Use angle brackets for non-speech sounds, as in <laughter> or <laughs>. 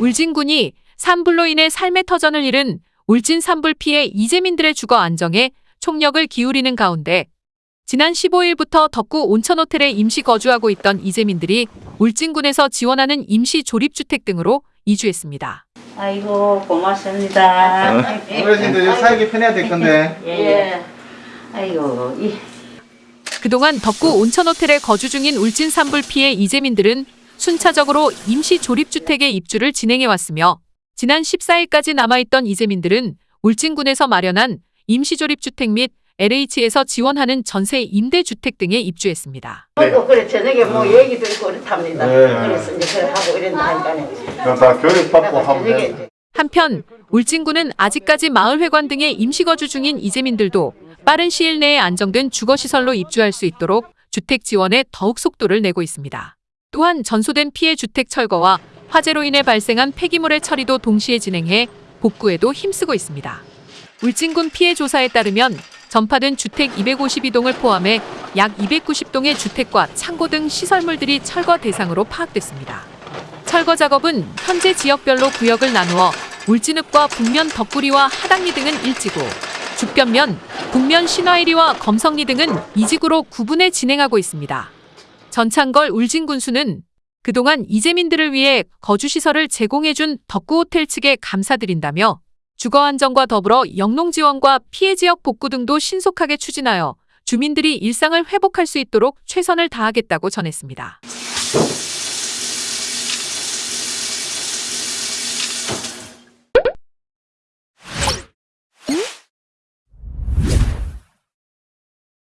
울진군이 산불로 인해 삶의 터전을 잃은 울진 산불 피해 이재민들의 주거 안정에 총력을 기울이는 가운데 지난 15일부터 덕구 온천호텔에 임시 거주하고 있던 이재민들이 울진군에서 지원하는 임시 조립주택 등으로 이주했습니다. 아이고 고맙습니다. 어르신들 여기 살기 편해야 될 건데. <laughs> 예. 아이고 이 그동안 덕구 온천호텔에 거주 중인 울진 산불 피해 이재민들은 순차적으로 임시 조립주택의 입주를 진행해왔으며 지난 14일까지 남아있던 이재민들은 울진군에서 마련한 임시 조립주택 및 LH에서 지원하는 전세 임대주택 등에 입주했습니다. 또 그래 저녁에 뭐 얘기도 있고 그렇답니다. 네. 그래서 이제 그래 하고 이런다 하니까는 그럼 다 교육받고 하면. 한편 울진군은 아직까지 마을회관 등에 임시거주 중인 이재민들도 빠른 시일 내에 안정된 주거시설로 입주할 수 있도록 주택 지원에 더욱 속도를 내고 있습니다. 또한 전소된 피해 주택 철거와 화재로 인해 발생한 폐기물의 처리도 동시에 진행해 복구에도 힘쓰고 있습니다. 울진군 피해 조사에 따르면 전파된 주택 252동을 포함해 약 290동의 주택과 창고 등 시설물들이 철거 대상으로 파악됐습니다. 철거 작업은 현재 지역별로 구역을 나누어 울진읍과 북면 덕구리와 하당리 등은 일지구, 죽변면, 북면 신화일리와 검성리 등은 이지구로 구분해 진행하고 있습니다. 전창걸 울진 군수는 그동안 이재민들을 위해 거주시설을 제공해준 덕구호텔 측에 감사드린다며 주거 안정과 더불어 영농 지원과 피해 지역 복구 등도 신속하게 추진하여 주민들이 일상을 회복할 수 있도록 최선을 다하겠다고 전했습니다.